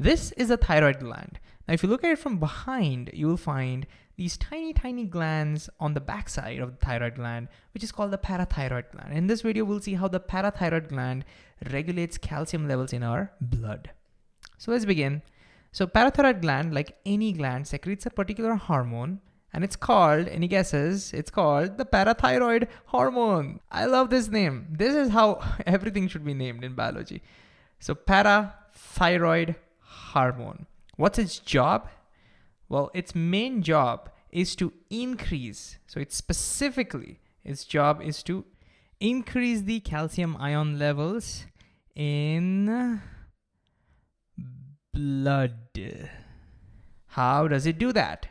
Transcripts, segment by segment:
This is a thyroid gland. Now, if you look at it from behind, you will find these tiny, tiny glands on the backside of the thyroid gland, which is called the parathyroid gland. In this video, we'll see how the parathyroid gland regulates calcium levels in our blood. So let's begin. So parathyroid gland, like any gland, secretes a particular hormone and it's called, any guesses? It's called the parathyroid hormone. I love this name. This is how everything should be named in biology. So parathyroid hormone. What's its job? Well, its main job is to increase, so it's specifically, its job is to increase the calcium ion levels in blood. How does it do that?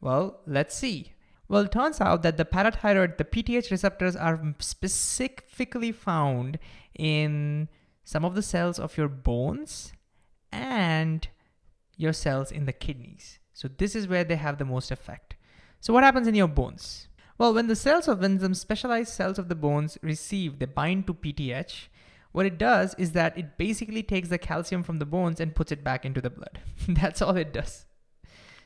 Well, let's see. Well, it turns out that the parathyroid, the PTH receptors are specifically found in some of the cells of your bones and your cells in the kidneys. So this is where they have the most effect. So what happens in your bones? Well, when the cells of when the specialized cells of the bones receive, they bind to PTH, what it does is that it basically takes the calcium from the bones and puts it back into the blood. That's all it does.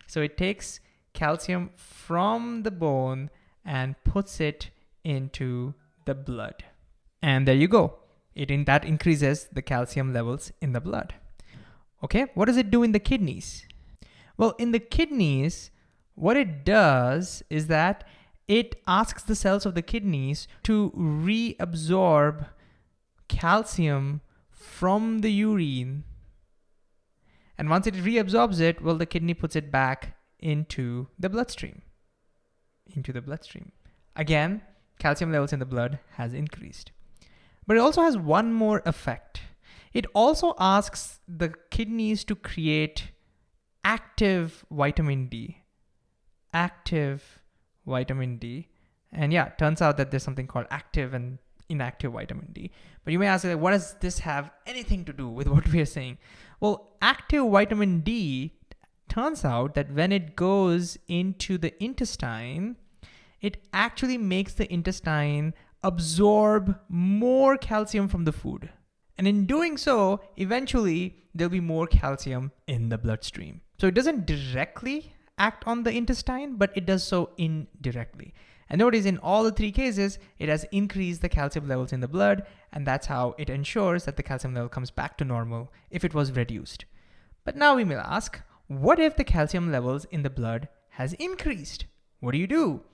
So it takes calcium from the bone and puts it into the blood. And there you go. It in, that increases the calcium levels in the blood. Okay, what does it do in the kidneys? Well, in the kidneys, what it does is that it asks the cells of the kidneys to reabsorb calcium from the urine. And once it reabsorbs it, well, the kidney puts it back into the bloodstream. Into the bloodstream. Again, calcium levels in the blood has increased. But it also has one more effect. It also asks the kidneys to create active vitamin D. Active vitamin D. And yeah, turns out that there's something called active and inactive vitamin D. But you may ask, like, what does this have anything to do with what we are saying? Well, active vitamin D turns out that when it goes into the intestine, it actually makes the intestine absorb more calcium from the food. And in doing so, eventually there'll be more calcium in the bloodstream. So it doesn't directly act on the intestine, but it does so indirectly. And notice in all the three cases, it has increased the calcium levels in the blood, and that's how it ensures that the calcium level comes back to normal if it was reduced. But now we may ask, what if the calcium levels in the blood has increased? What do you do?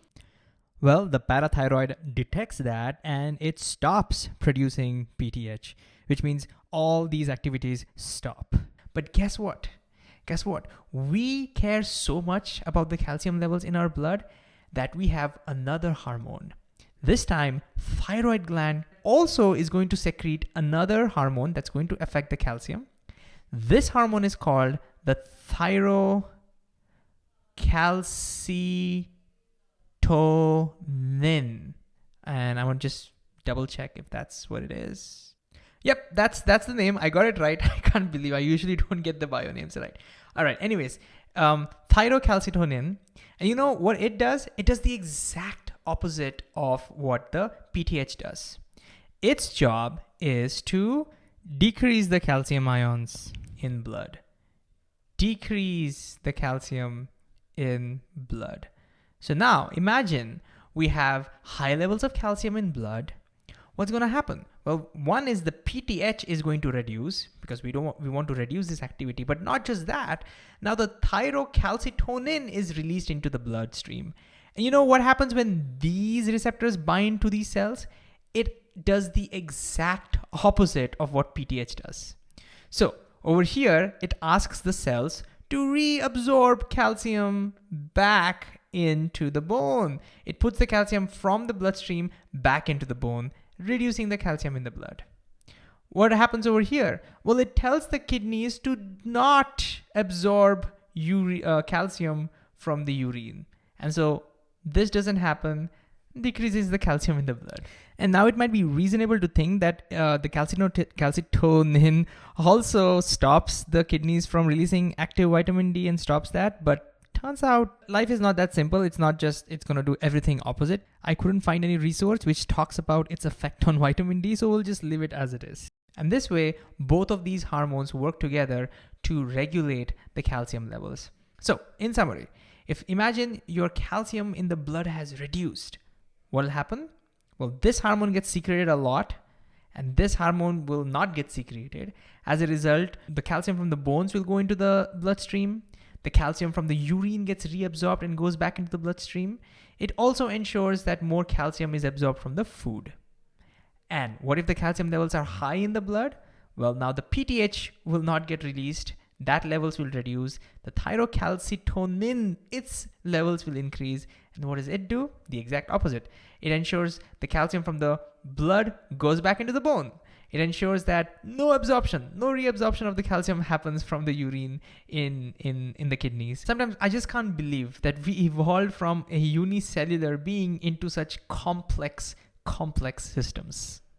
Well, the parathyroid detects that and it stops producing PTH, which means all these activities stop. But guess what? Guess what? We care so much about the calcium levels in our blood that we have another hormone. This time, thyroid gland also is going to secrete another hormone that's going to affect the calcium. This hormone is called the thyrocalcitonin. And I want to just double check if that's what it is. Yep, that's that's the name. I got it right. I can't believe I usually don't get the bio names right. All right, anyways, um, thyrocalcitonin. And you know what it does? It does the exact opposite of what the PTH does. Its job is to decrease the calcium ions in blood. Decrease the calcium in blood. So now imagine we have high levels of calcium in blood. What's going to happen? Well, one is the PTH is going to reduce because we don't want, we want to reduce this activity, but not just that. Now the thyrocalcitonin is released into the bloodstream. And you know what happens when these receptors bind to these cells? It does the exact opposite of what PTH does. So over here, it asks the cells to reabsorb calcium back into the bone. It puts the calcium from the bloodstream back into the bone, reducing the calcium in the blood. What happens over here? Well, it tells the kidneys to not absorb uh, calcium from the urine. And so this doesn't happen, decreases the calcium in the blood. And now it might be reasonable to think that uh, the calcitonin also stops the kidneys from releasing active vitamin D and stops that, but turns out life is not that simple. It's not just it's going to do everything opposite. I couldn't find any resource which talks about its effect on vitamin D, so we'll just leave it as it is. And this way, both of these hormones work together to regulate the calcium levels. So in summary, if imagine your calcium in the blood has reduced, what will happen? Well, this hormone gets secreted a lot and this hormone will not get secreted. As a result, the calcium from the bones will go into the bloodstream. The calcium from the urine gets reabsorbed and goes back into the bloodstream. It also ensures that more calcium is absorbed from the food. And what if the calcium levels are high in the blood? Well, now the PTH will not get released. That levels will reduce. The thyrocalcitonin, its levels will increase. And what does it do? The exact opposite. It ensures the calcium from the blood goes back into the bone. It ensures that no absorption, no reabsorption of the calcium happens from the urine in, in, in the kidneys. Sometimes I just can't believe that we evolved from a unicellular being into such complex complex systems.